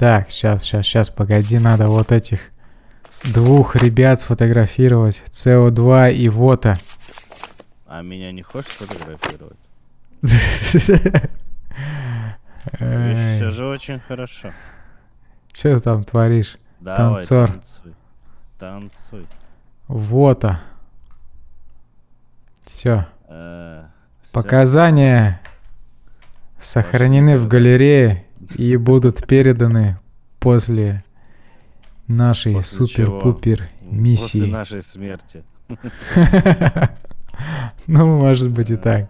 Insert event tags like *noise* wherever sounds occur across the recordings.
Так, сейчас, сейчас, сейчас, погоди, надо вот этих двух ребят сфотографировать. СО2 и Вота. А меня не хочешь сфотографировать? *laughs* Все же очень хорошо. Что ты там творишь? Давай, Танцор. танцуй. Танцуй. Вота. Все. Э. Показания сохранены в галерее и будут переданы после нашей После супер-пупер После миссии. нашей смерти. *laughs* Ну, может быть и так.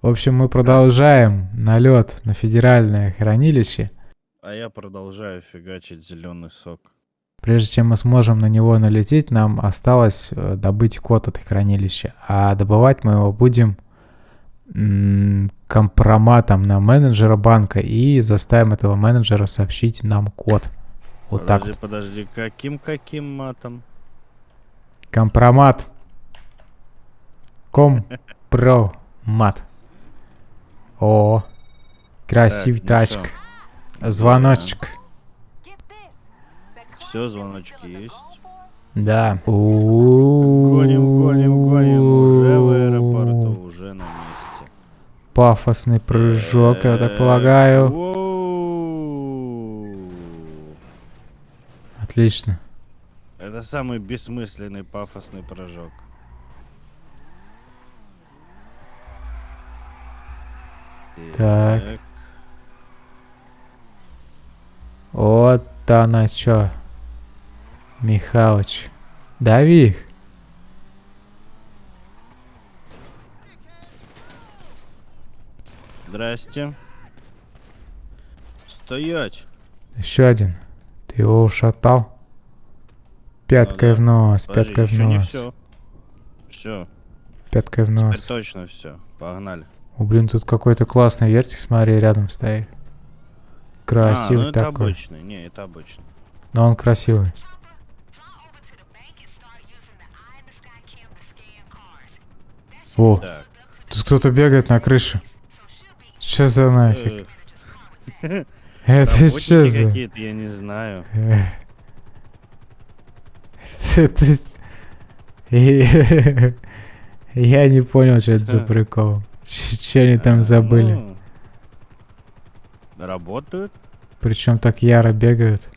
В общем, мы продолжаем налет на федеральное хранилище. А я продолжаю фигачить зеленый сок. Прежде чем мы сможем на него налететь, нам осталось э, добыть код от хранилища. А добывать мы его будем компроматом на менеджера банка и заставим этого менеджера сообщить нам код. Вот так подожди, вот. подожди, каким-каким матом? Компромат. Компромат. *laughs* О, красивый Так, ну тачка. Звоночек. Все, звоночки есть. Да. Гоним, гоним, гоним. Уже в аэропорту, уже на месте. Пафосный прыжок, я так полагаю. Отлично. Это самый бессмысленный пафосный прыжок. Так. Вот она чё. Михалыч. Дави их. Здрасте. Стоять. Еще один. Ты его ушатал. Пяткой Ну да. в нос, Подожди, пяткой в нос. все. Все, Пяткой в теперь нос. точно все. Погнали. О, блин, тут какой-то классный вертик, смотри, рядом стоит. Красивый а, ну это такой. обычный. Не, это обычный. Но он красивый. О, Так. тут кто-то бегает на крыше. Что за нафиг? э, Это что за... какие-то, я не знаю. *laughs* И- *laughs* Я не понял, что это за прикол. Че они там А, забыли? ну, Работают? Причем так яро бегают.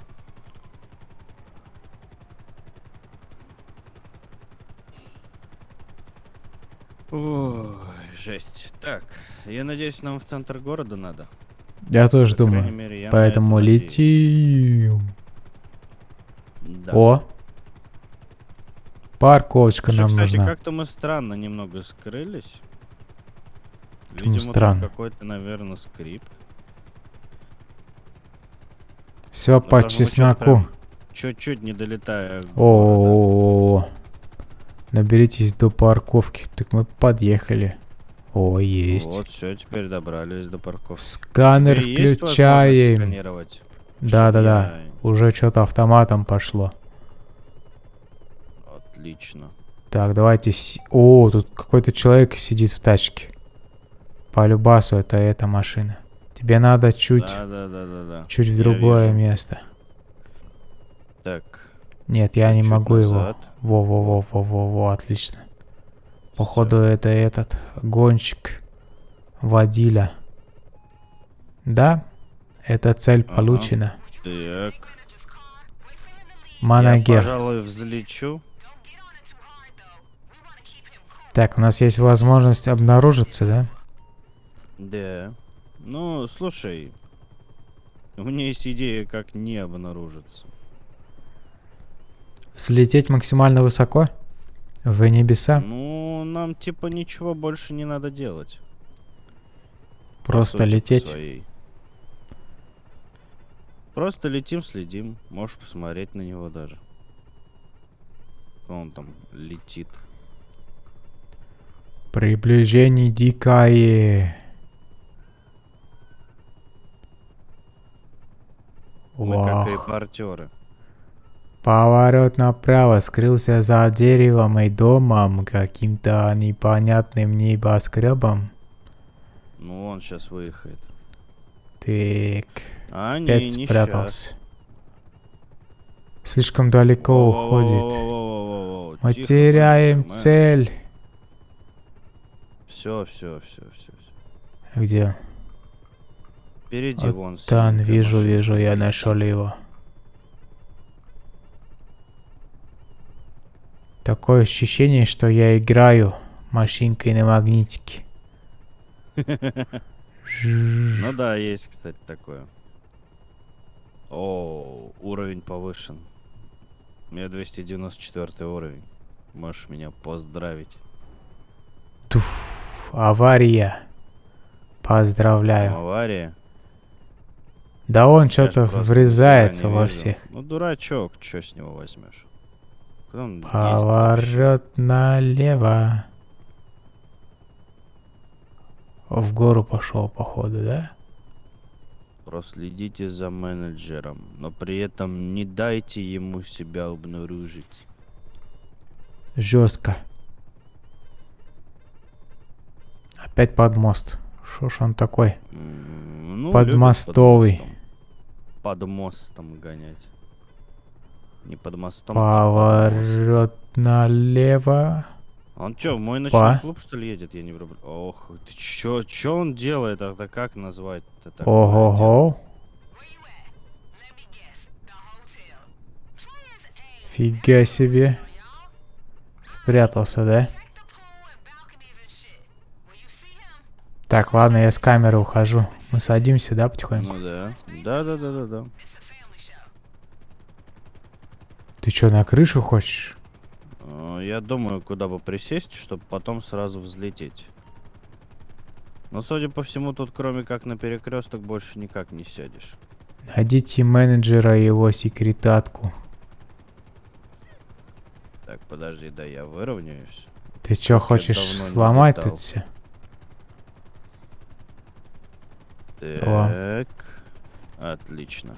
Ой, жесть. Так, я надеюсь, нам в центр города надо. Я тоже По думаю. мере, я Поэтому летим. Да. О! Парковочка Слушай, нам кстати, нужна. как-то мы странно немного скрылись. Почему Видимо, странно? какой-то, наверное, скрипт. Все Ну, по чесноку. Чуть-чуть не долетая. города. О, Наберитесь до парковки. Так мы подъехали. О, есть. Вот, все, теперь добрались до парковки. Сканер Тебе включаем. Да-да-да. Уже что-то автоматом пошло. Отлично. Так, давайте... О, тут какой-то человек сидит в тачке. По любасу это эта машина. Тебе надо чуть, Да, да, да, да, да. чуть в другое вижу. место. Так. Нет, я не чуть-чуть могу его. назад. Во-во-во-во-во, отлично. Походу это этот гонщик водила. Да, эта цель Ага. получена. Так. Я, Манагер. пожалуй, взлечу. Так, у нас есть возможность обнаружиться, да? Да. Ну, слушай. У меня есть идея, как не обнаружиться. Взлететь максимально высоко? В небеса? Ну, нам типа ничего больше не надо делать. Просто лететь? своей. Просто летим, следим. Можешь посмотреть на него даже. Он там летит. Приближение дикое. Мы как Вах. репортеры. Поворот направо скрылся за деревом и домом, каким-то непонятным небоскребом. Ну, он сейчас выехает. Так, А, не, Опять не спрятался. Слишком далеко уходит. Мы теряем цель. Все, все, все, все. Где? он? Впереди Вот вон. Там, вижу, машина вижу, я нашел его. Такое ощущение, что я играю машинкой на магнитике. *laughs* Ну да, есть, кстати, такое. О, уровень повышен. У меня 294 уровень. Можешь меня поздравить. Туф, авария. Поздравляю. Авария. Да он что-то врезается во всех. Ну, дурачок, что с него возьмешь? Куда он Поворот налево. В гору пошел, походу, да? Проследите за менеджером, но при этом не дайте ему себя обнаружить. Жестко. Опять под мост. Шо ж он такой? Ну, Под любит мостовый. мостом. Под мостом гонять. Не под мостом. а Поворот налево. Он чё, в мой ночной клуб, что ли, едет? Я не вруб- Ох, ты чё, чё он делает? Это как назвать? дело? Ого-го. Фига себе. Спрятался, да? Так, ладно, я с камеры ухожу. Мы садимся, да, потихоньку? Ну да. Да, да, да, да, да. Ты что, на крышу хочешь? Э, Я думаю, куда бы присесть, чтобы потом сразу взлететь. Но, судя по всему, тут кроме как на перекресток больше никак не сядешь. Найдите менеджера и его секретатку. Так, подожди, да я выровняюсь. Ты что, хочешь сломать тут все? О. Так. Отлично.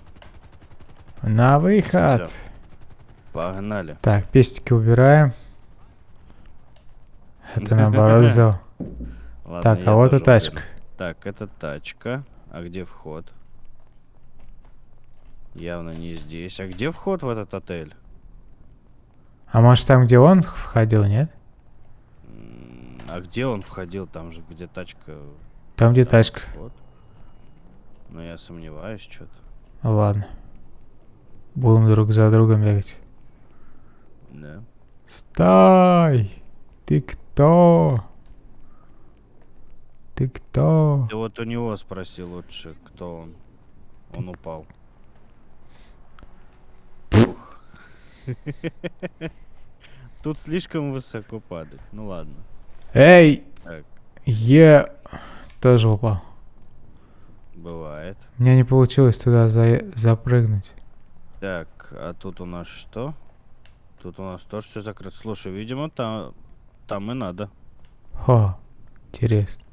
На выход. Всё. Погнали. Так, пестики убираем. Это наоборот. *laughs* Ладно, Так, а вот и тачка. Так, это тачка. А где вход? Явно не здесь. А где вход в этот отель? А может там, где он входил, нет? А где он входил? Там же, где тачка. Там, где там тачка. вход. Ну, я сомневаюсь, что-то. Ладно. Будем друг за другом бегать. Да. Стой! Ты кто? Ты кто? Ты вот у него спроси лучше, кто он. Он упал. Тут слишком высоко падать. Ну ладно. Эй! Так. Я тоже упал. Бывает. У меня не получилось туда за- запрыгнуть. Так, а тут у нас что? Тут у нас тоже все закрыто. Слушай, видимо, там, там и надо. Хо, интересно.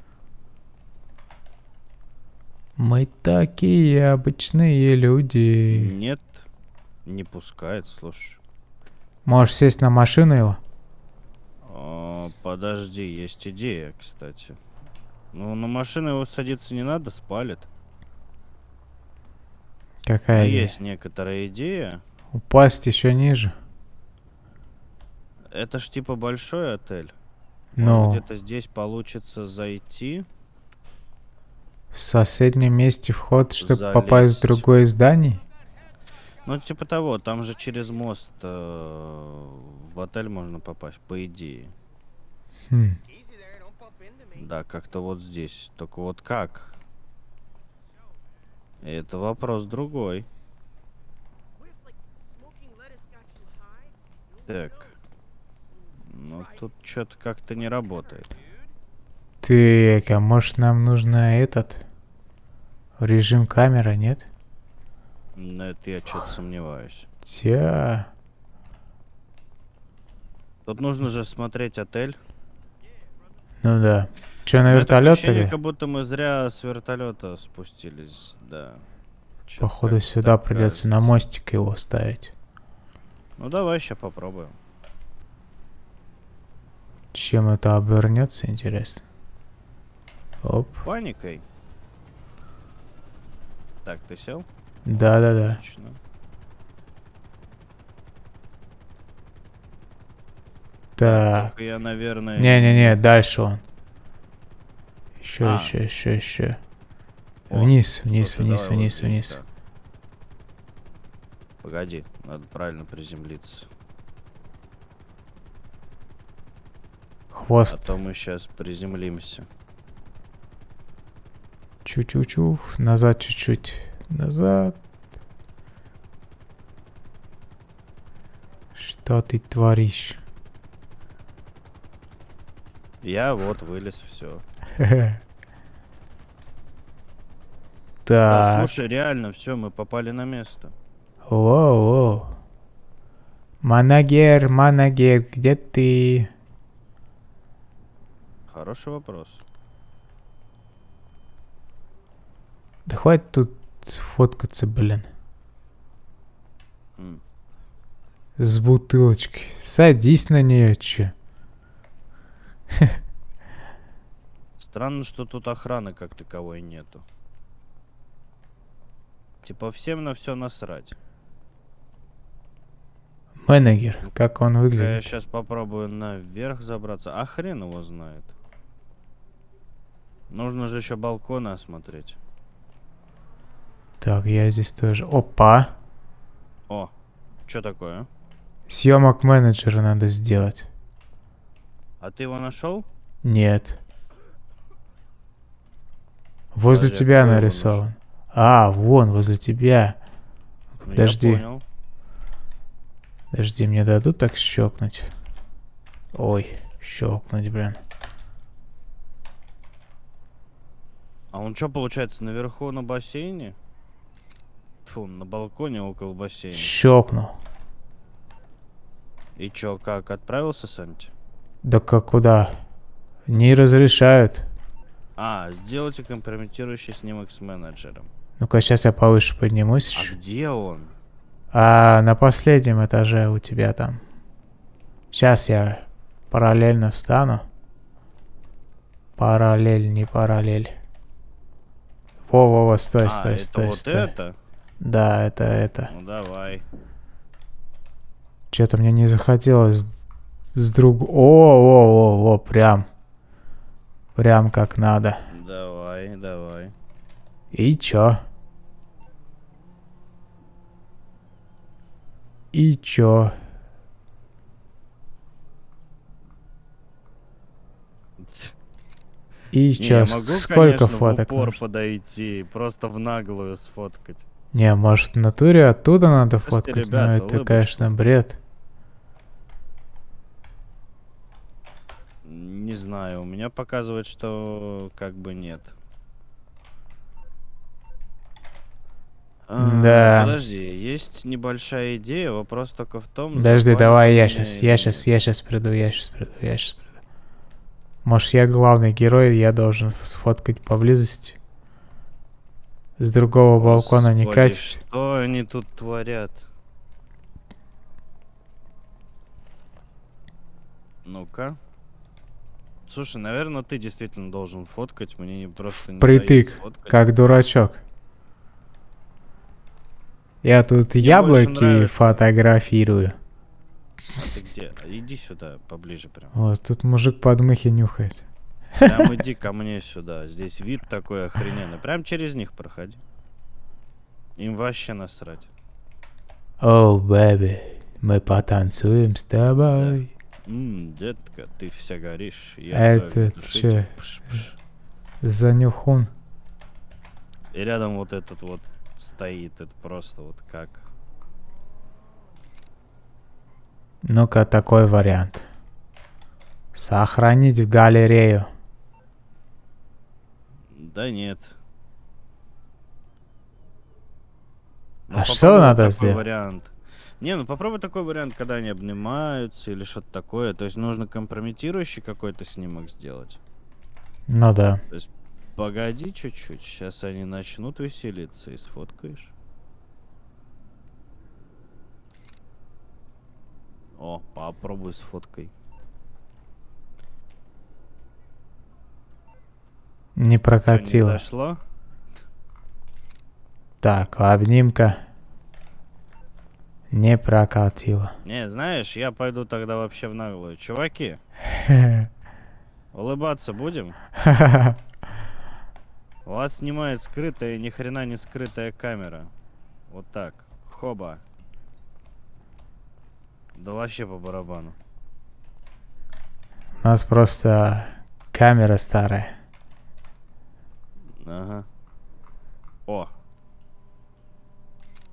Мы такие обычные люди. Нет, не пускает, слушай. Можешь сесть на машину его? А, подожди, есть идея, кстати. Ну, на машину его садиться не надо, спалит. Какая идея? есть некоторая идея. Упасть еще ниже. Это ж типа большой отель. Ну, где-то здесь получится зайти. в соседнем месте вход, чтобы попасть в залезть. другое здание? Ну, типа того, там же через мост э, в отель можно попасть, по идее. Хм. Да, как-то вот здесь. Только вот как? Это вопрос другой. Так. Ну, тут что-то как-то не работает. Так, а может нам нужно этот режим камера, нет? На это я что-то сомневаюсь. Тя. Тут нужно же смотреть отель. Ну да. Че, на У меня вертолет тогда? как будто мы зря с вертолета спустились, да. Походу сюда придется на мостик его ставить. Ну давай сейчас попробуем. Чем это обернется, интересно? Оп. Паникой. Так, ты сел? Да-да-да. Отлично. Так. Я, наверное... Не-не-не, дальше он. Еще, А. еще, еще, еще. Вниз, вниз, вниз, вниз, вниз. да. Погоди, надо правильно приземлиться. А Хвост. то мы сейчас приземлимся. Чу-чу-чу. Назад чуть-чуть. Назад. Что ты творишь? Я вот вылез, все. *laughs* Да, Так. слушай, реально, все, мы попали на место. Воу-воу. Манагер, Манагер, где ты? Хороший вопрос. Да хватит тут фоткаться, блин. С бутылочкой. Садись на нее, че. *laughs* Странно, что тут охраны как таковой нету. Типа всем на все насрать. Менеджер, как он Я выглядит? сейчас попробую наверх забраться. А хрен его знает. Нужно же еще балконы осмотреть. Так, я здесь тоже. Опа. О, что такое? Съемок менеджера надо сделать. А ты его нашел? Нет. Возле Подожди, тебя нарисован. А, вон, возле тебя. Подожди. Подожди, мне дадут так щелкнуть? Ой, щелкнуть, блин. А он что, получается, наверху на бассейне? Фу, на балконе около бассейна. Щелкнул. И чё, как, отправился Санти? Да как куда? Не разрешают. А, сделайте компрометирующий снимок с менеджером. Ну-ка, сейчас я повыше поднимусь. А где он? А на последнем этаже у тебя там. Сейчас я параллельно встану. Параллель, не параллель. Во-во-во, стой, а, стой, это стой, вот стой. это? Да, это это. Ну давай. Что-то мне не захотелось с друг... О, о, о, о, прям. Прям как надо. Давай, давай. И чё? И чё? И Не, чё? я С- могу, Сколько конечно, фоток? в упор нужно? подойти, просто в наглую сфоткать. Не, может в натуре оттуда надо Слушайте, фоткать, но ребята, это, улыбочку. конечно, бред. Не знаю, у меня показывает, что как бы нет. А, Да. Подожди, есть небольшая идея, вопрос только в том... Подожди, давай я сейчас, я сейчас, я сейчас приду, я сейчас приду, я сейчас приду. Может, я главный герой, я должен сфоткать поблизости. С другого балкона не Господи, катить. Что они тут творят? Ну-ка. Слушай, наверное, ты действительно должен фоткать, мне не просто не Притык, как дурачок. Я тут больше яблоки фотографирую. А ты где? А Иди сюда, поближе прям. Вот, тут мужик подмыхи нюхает. Прям *laughs* иди ко мне сюда. Здесь вид такой охрененный. Прям через них проходи. Им вообще насрать. О, бэби, мы потанцуем с тобой. Ммм, детка, ты вся горишь. Я Это твоя душитель. чё? Пш-пш. Занюхун. И рядом вот этот вот стоит. Это просто вот как. Ну-ка, такой вариант. Сохранить в галерею. Да нет. Ну, А что надо сделать? вариант. Не, ну попробуй такой вариант, когда они обнимаются или что-то такое. То есть нужно компрометирующий какой-то снимок сделать. Ну да. Погоди чуть-чуть, сейчас они начнут веселиться и сфоткаешь. О, попробуй с фоткой. Не прокатило. Не зашло? Так, обнимка не прокатила. Не, знаешь, я пойду тогда вообще в наглую. Чуваки, *laughs* улыбаться будем? *laughs* Вас снимает скрытая, ни хрена не скрытая камера. Вот так. Хоба. Да вообще по барабану. У нас просто камера старая. Ага. О.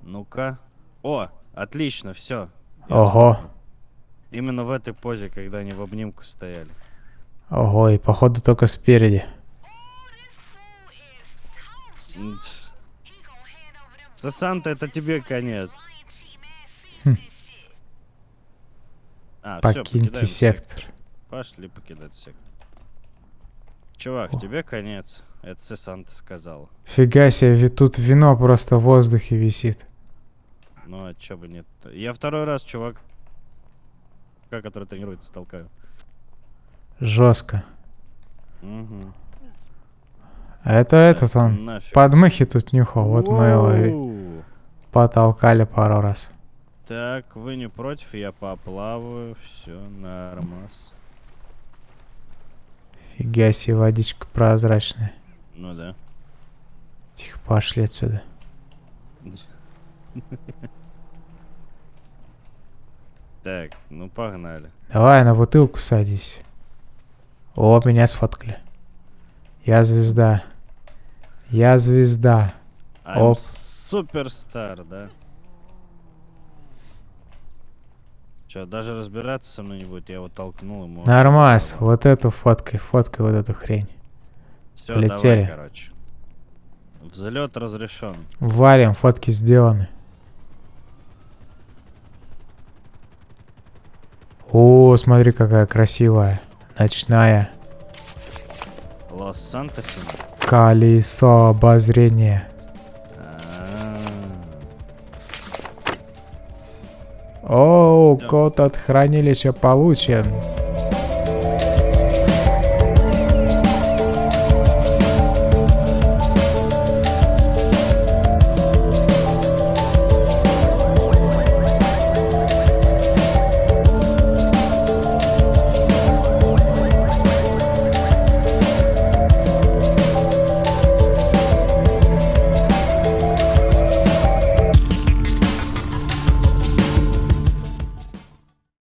Ну-ка. О, отлично, все. Ого. Именно в этой позе, когда они в обнимку стояли. Ого, и походу только спереди. Сасанта, это тебе конец. Хм. А, Покиньте покидаем сектор. Пошли покидать сектор. Чувак, тебе конец. Это Сесанта сказала. Фига себе, ведь тут вино просто в воздухе висит. Ну, а чё бы нет Я второй раз чувак, который тренируется, толкаю. Жестко. Угу. А это этот он. Нафиг. Подмыхи тут нюхал. Вот мы его и потолкали пару раз. Так, вы не против, я поплаваю, все нормас. Фига себе, водичка прозрачная. Ну да. Тихо, пошли отсюда. Так, ну погнали. Давай на бутылку садись. О, меня сфоткали. Я звезда. Я звезда. I'm Оп. суперстар, да? Че, даже разбираться со мной не будет, я его толкнул ему. Нормас, вот эту фоткой, фоткай вот эту хрень. Все, полетели. давай, короче. Взлет разрешен. Валим, фотки сделаны. О, смотри, какая красивая. Ночная. Лос-Сантосе. Колесо обозрения. Да. код от хранилища получен.